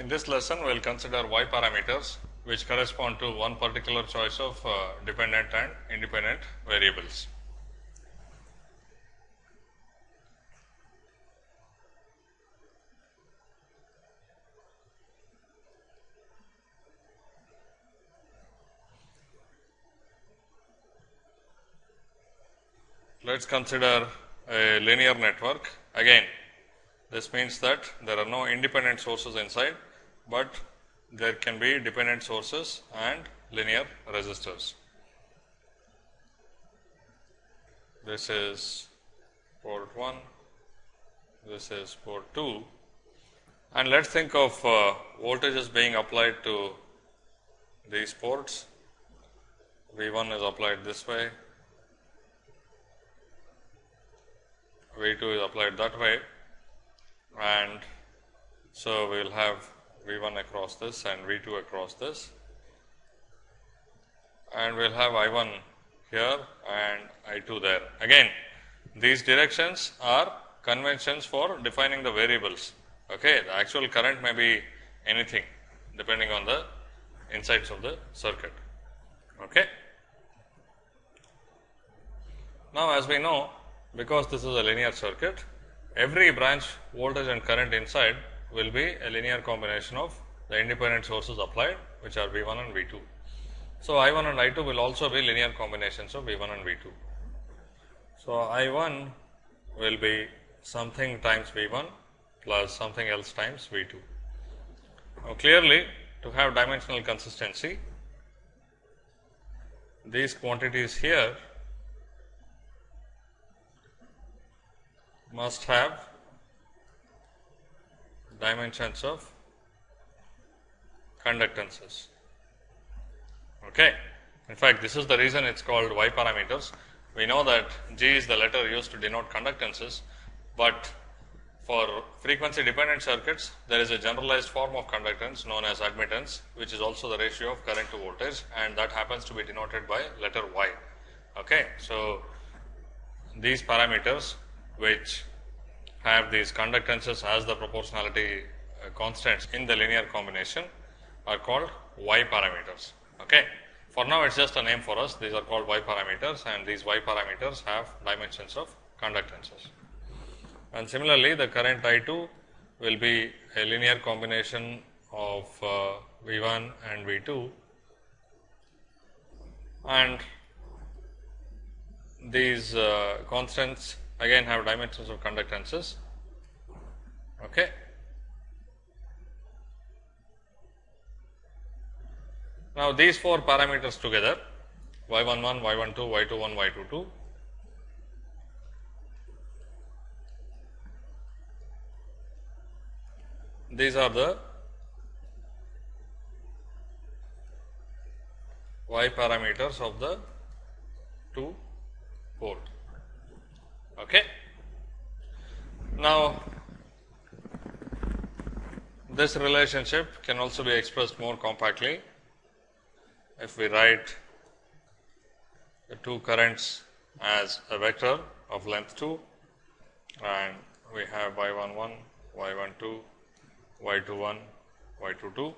In this lesson, we will consider y parameters which correspond to one particular choice of uh, dependent and independent variables. Let us consider a linear network. Again, this means that there are no independent sources inside, but there can be dependent sources and linear resistors. This is port 1, this is port 2 and let us think of uh, voltages being applied to these ports. V 1 is applied this way, V 2 is applied that way and so we will have V 1 across this and V 2 across this and we will have I 1 here and I 2 there. Again these directions are conventions for defining the variables. Okay. The actual current may be anything depending on the insides of the circuit. Okay. Now, as we know because this is a linear circuit, every branch voltage and current inside will be a linear combination of the independent sources applied which are V 1 and V 2. So, I 1 and I 2 will also be linear combinations of V 1 and V 2. So, I 1 will be something times V 1 plus something else times V 2. Now, clearly to have dimensional consistency these quantities here must have dimensions of conductances. Okay. In fact, this is the reason it is called y parameters. We know that G is the letter used to denote conductances, but for frequency dependent circuits, there is a generalized form of conductance known as admittance, which is also the ratio of current to voltage and that happens to be denoted by letter y. Okay. So, these parameters which have these conductances as the proportionality uh, constants in the linear combination are called y parameters. Okay. For now, it is just a name for us. These are called y parameters and these y parameters have dimensions of conductances. And similarly, the current I 2 will be a linear combination of uh, V 1 and V 2 and these uh, constants again have dimensions of conductances. Okay. Now, these four parameters together y 1 1, y 1 2, y 2 1, y 2 2 these are the y parameters of the two port. Okay. Now, this relationship can also be expressed more compactly if we write the two currents as a vector of length 2 and we have y 1 1, y 1 2, y 2 1, y 2 2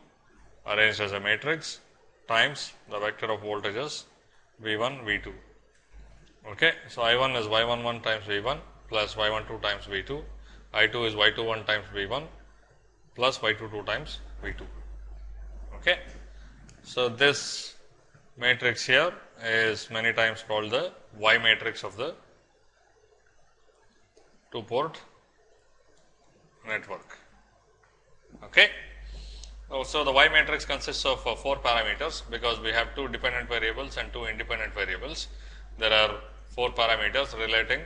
arranged as a matrix times the vector of voltages V 1 V 2. Okay. So, I 1 is y 1 1 times V 1 plus y 1 2 times V 2, I 2 is y 2 1 times V 1 plus y 2 2 times V 2. Okay. So, this matrix here is many times called the y matrix of the two port network. Okay. So, the y matrix consists of uh, 4 parameters because we have two dependent variables and two independent variables. There are 4 parameters relating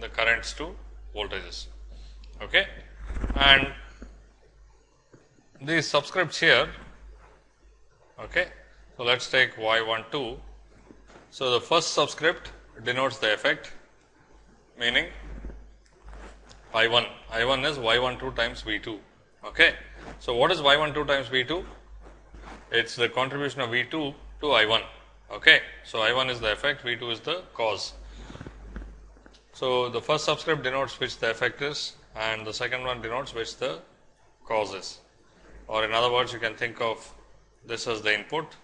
the currents to voltages. Okay. And these subscripts here. Okay. So, let us take y 1 2. So, the first subscript denotes the effect meaning I 1, I 1 is y 1 2 times V 2. Okay. So, what is y 1 2 times V 2? It is the contribution of V 2 to I 1. Okay. So, I 1 is the effect, V 2 is the cause. So, the first subscript denotes which the effect is and the second one denotes which the cause is. or in other words you can think of this as the input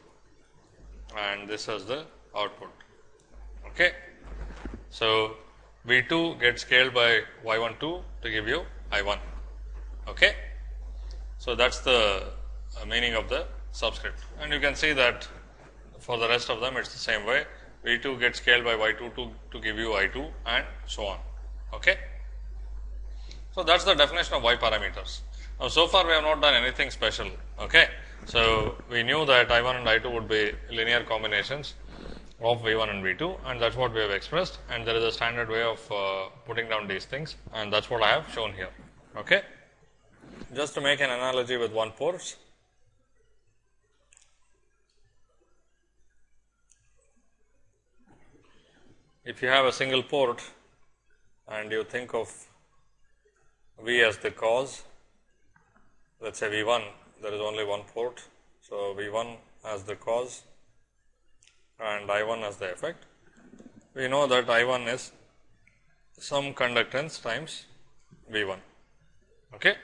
and this as the output. Okay. So, V 2 gets scaled by y 1 2 to give you I 1. Okay. So, that is the uh, meaning of the subscript and you can see that for the rest of them it is the same way V 2 gets scaled by y 2 to, to give you I 2 and so on. Okay. So, that is the definition of y parameters. Now, so far we have not done anything special. Okay. So, we knew that I 1 and I 2 would be linear combinations of V 1 and V 2 and that is what we have expressed and there is a standard way of uh, putting down these things and that is what I have shown here. Okay. Just to make an analogy with one port, if you have a single port and you think of V as the cause, let us say V 1, there is only one port. So, V 1 as the cause and I 1 as the effect. We know that I 1 is some conductance times V 1. Okay.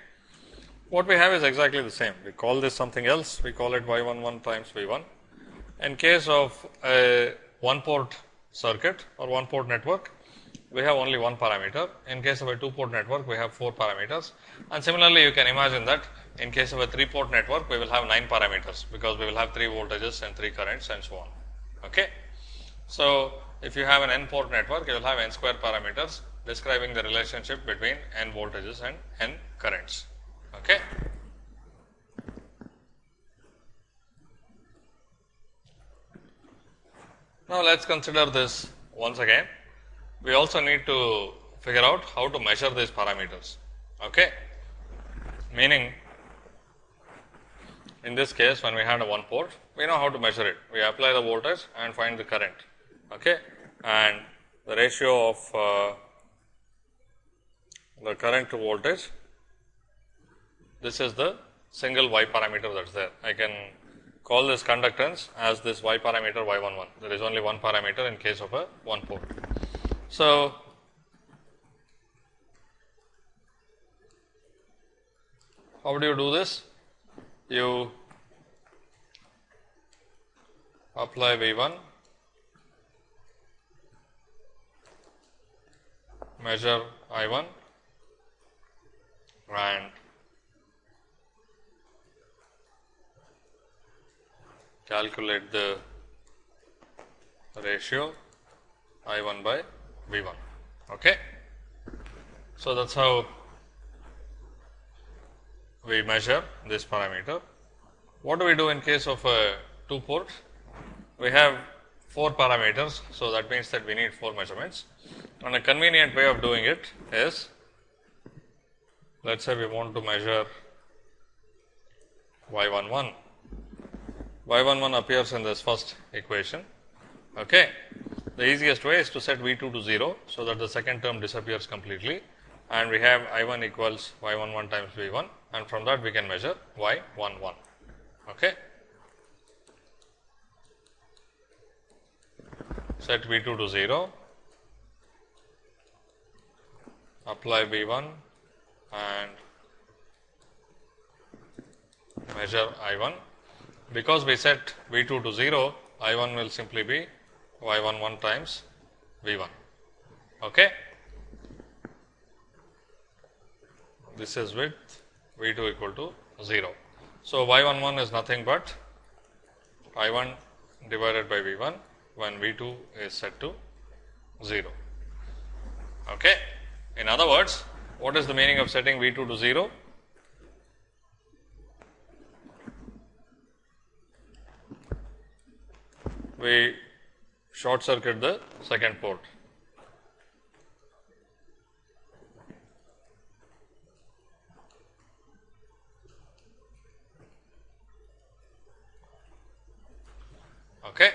What we have is exactly the same. We call this something else, we call it Y 1 1 times V 1. In case of a one port circuit or one port network, we have only one parameter. In case of a two port network, we have four parameters. And similarly, you can imagine that in case of a three port network, we will have nine parameters because we will have three voltages and three currents and so on. Okay. So, if you have an n port network, you will have n square parameters describing the relationship between n voltages and n currents. Okay. Now, let us consider this once again. We also need to figure out how to measure these parameters. Okay. Meaning, in this case, when we had a one port, we know how to measure it. We apply the voltage and find the current. Okay. And the ratio of uh, the current to voltage, this is the single y parameter that is there. I can call this conductance as this y parameter y 1 1. There is only one parameter in case of a one port. So, how do you do this? You apply V 1, measure I 1 and calculate the ratio I 1 by V 1. Okay. So, that is how we measure this parameter. What do we do in case of a 2 port? We have 4 parameters. So, that means that we need 4 measurements and a convenient way of doing it is let us say we want to measure y 1 1 y 1 1 appears in this first equation. Okay? The easiest way is to set v 2 to 0 so that the second term disappears completely. And we have i 1 equals y 1 1 times v 1 and from that we can measure y 1 1 okay? Set v 2 to 0 apply V 1 and measure I 1. Because we set V 2 to 0, I 1 will simply be Y 1 1 times V 1. Okay. This is with V 2 equal to 0. So, Y 1 1 is nothing but I 1 divided by V 1 when V 2 is set to 0. Okay. In other words, what is the meaning of setting V 2 to 0? We short circuit the second port. Okay.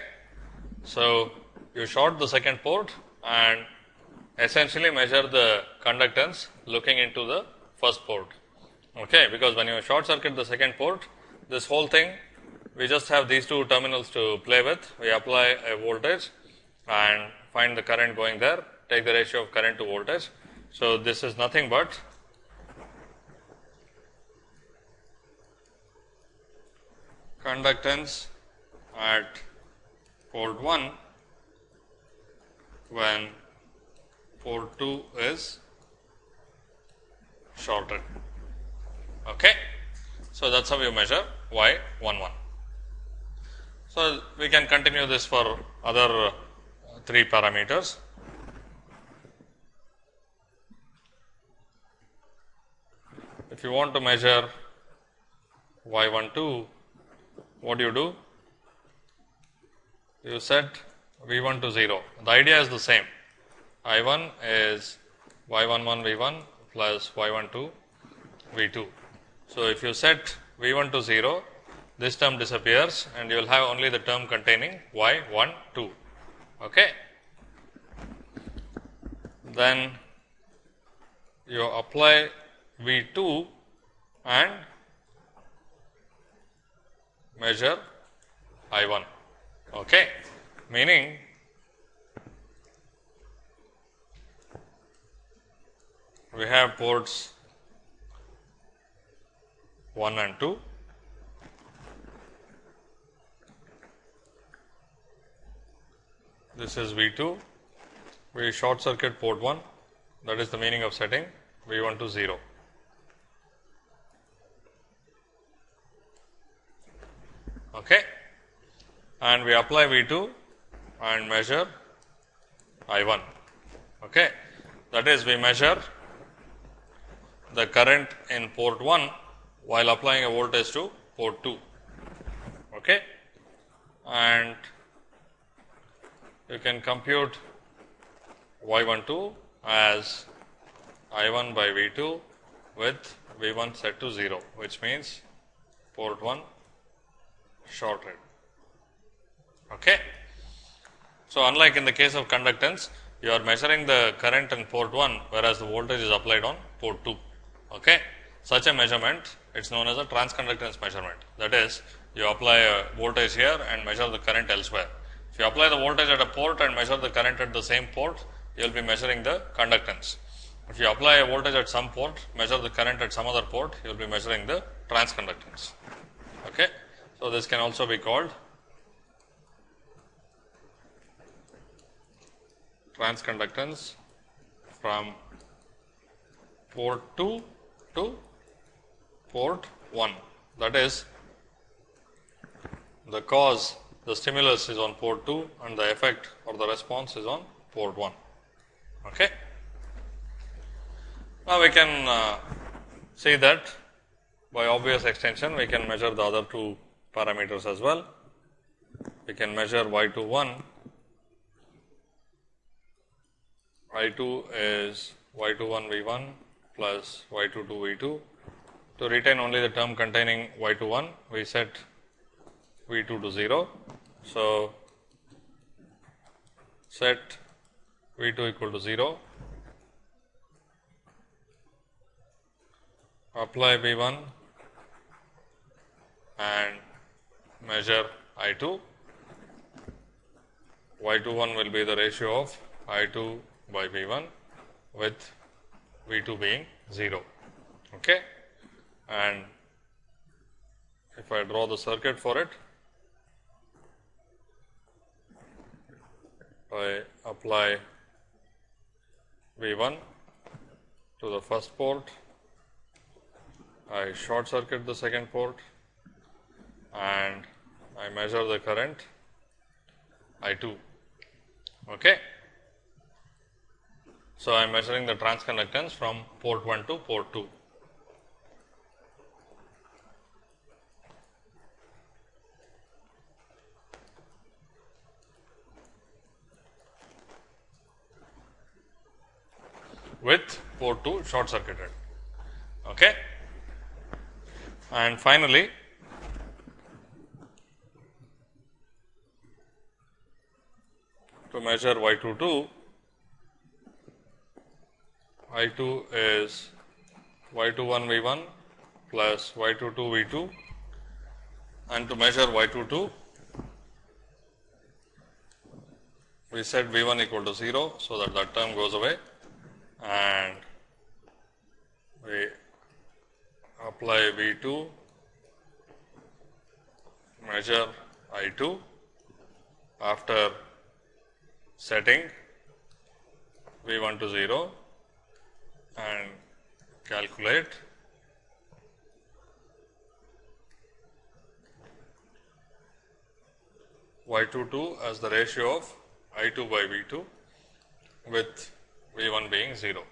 So, you short the second port and essentially measure the conductance looking into the first port. Okay, because when you short circuit the second port, this whole thing we just have these two terminals to play with. We apply a voltage and find the current going there, take the ratio of current to voltage. So, this is nothing but conductance at port 1 when port 2 is shorted. Okay. So, that is how you measure y 1 1. So, we can continue this for other 3 parameters. If you want to measure y 1 2, what do you do? You set v 1 to 0. The idea is the same. I 1 is y 1 1 v 1 plus y 1 2 v 2. So, if you set v 1 to 0, this term disappears and you will have only the term containing y 1 2. Okay. Then you apply v 2 and measure I 1. Okay. Meaning we have ports 1 and 2. This is V 2. We short circuit port 1 that is the meaning of setting V 1 to 0. Okay. And we apply V 2 and measure I 1. Okay. That is we measure the current in port 1 while applying a voltage to port 2 okay and you can compute y12 as i1 by v2 with v1 set to 0 which means port 1 shorted okay so unlike in the case of conductance you are measuring the current in port 1 whereas the voltage is applied on port 2 okay such a measurement it is known as a transconductance measurement. That is, you apply a voltage here and measure the current elsewhere. If you apply the voltage at a port and measure the current at the same port, you will be measuring the conductance. If you apply a voltage at some port, measure the current at some other port, you will be measuring the transconductance. Okay. So, this can also be called transconductance from port 2 to port 1 that is the cause the stimulus is on port 2 and the effect or the response is on port 1. Okay. Now, we can uh, see that by obvious extension we can measure the other two parameters as well. We can measure y 2 1 y 2 is y 2 1 v 1 plus y 2 2 v 2 to retain only the term containing y 2 1, we set v 2 to 0. So, set v 2 equal to 0, apply v 1 and measure I 2. y 2 1 will be the ratio of I 2 by v 1 with v 2 being 0. Okay and if I draw the circuit for it, I apply V 1 to the first port, I short circuit the second port and I measure the current I 2. Okay. So, I am measuring the transconductance from port 1 to port 2. With port 2 short circuited. Okay. And finally, to measure y 2 2, y 2 is y 2 1 v 1 plus y 2 2 v 2 and to measure y 2 2 we set v 1 equal to 0. So, that that term goes away and we apply V 2 measure I 2 after setting V 1 to 0 and calculate. Y 2 2 as the ratio of I 2 by V 2 with V 1 being 0.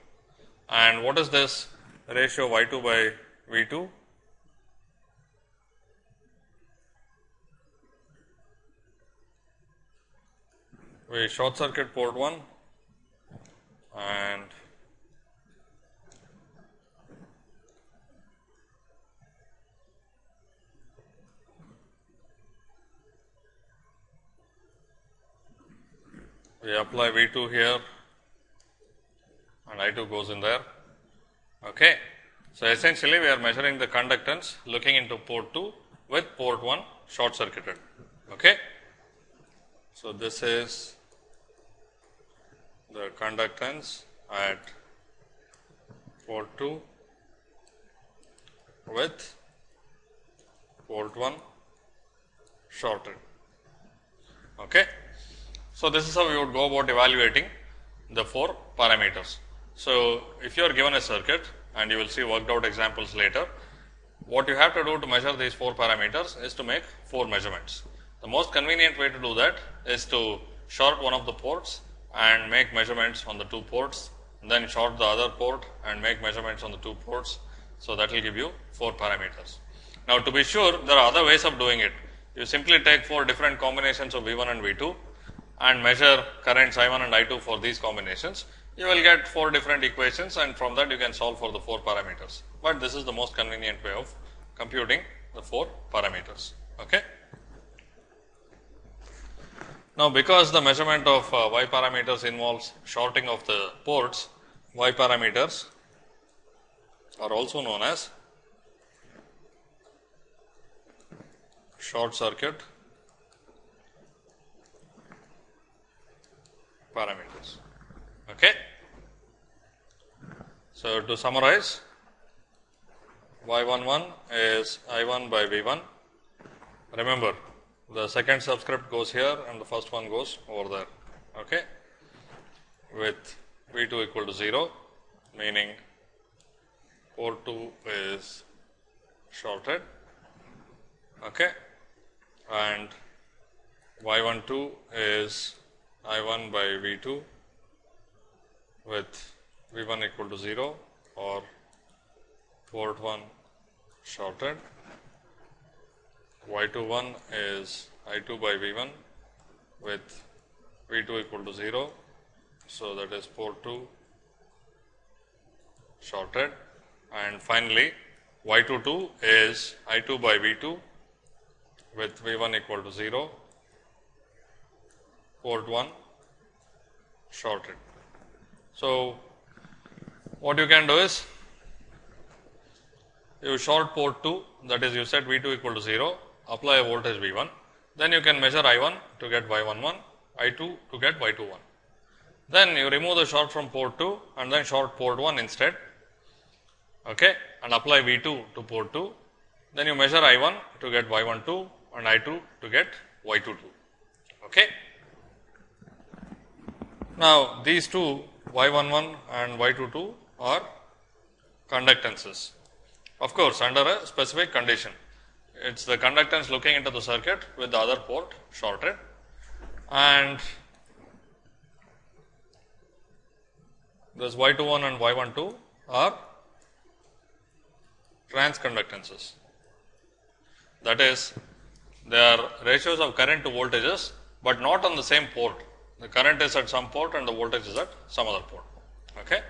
And what is this ratio Y 2 by V 2? We short circuit port 1 and we apply V 2 here and I 2 goes in there. Okay. So, essentially we are measuring the conductance looking into port 2 with port 1 short circuited. Okay. So, this is the conductance at port 2 with port 1 shorted. Okay. So, this is how we would go about evaluating the four parameters. So, if you are given a circuit and you will see worked out examples later, what you have to do to measure these four parameters is to make four measurements. The most convenient way to do that is to short one of the ports and make measurements on the two ports, then short the other port and make measurements on the two ports. So, that will give you four parameters. Now, to be sure there are other ways of doing it. You simply take four different combinations of V 1 and V 2 and measure currents I 1 and I 2 for these combinations, you will get four different equations and from that you can solve for the four parameters. But this is the most convenient way of computing the four parameters. Okay. Now, because the measurement of uh, y parameters involves shorting of the ports, y parameters are also known as short circuit parameters. Okay. So, to summarize y 1 1 is I 1 by V 1. Remember the second subscript goes here and the first one goes over there. Okay, with V 2 equal to 0 meaning port 2 is shorted. Okay, and y 1 2 is I 1 by V 2 with V 1 equal to 0 or port 1 shorted. Y 2 1 is I 2 by V 1 with V 2 equal to 0. So, that is port 2 shorted and finally, Y 2 2 is I 2 by V 2 with V 1 equal to 0 port 1 shorted. So, what you can do is you short port 2 that is you set V 2 equal to 0 apply a voltage V 1 then you can measure I 1 to get Y 1 1 I 2 to get Y 2 1. Then you remove the short from port 2 and then short port 1 instead okay, and apply V 2 to port 2 then you measure I 1 to get Y 1 2 and I 2 to get Y 2 2. Okay. Now, these two y 1 1 and y 2 2 are conductances. Of course, under a specific condition, it is the conductance looking into the circuit with the other port shorted and this y 2 1 and y 1 2 are transconductances. That is, they are ratios of current to voltages, but not on the same port the current is at some port and the voltage is at some other port. Okay.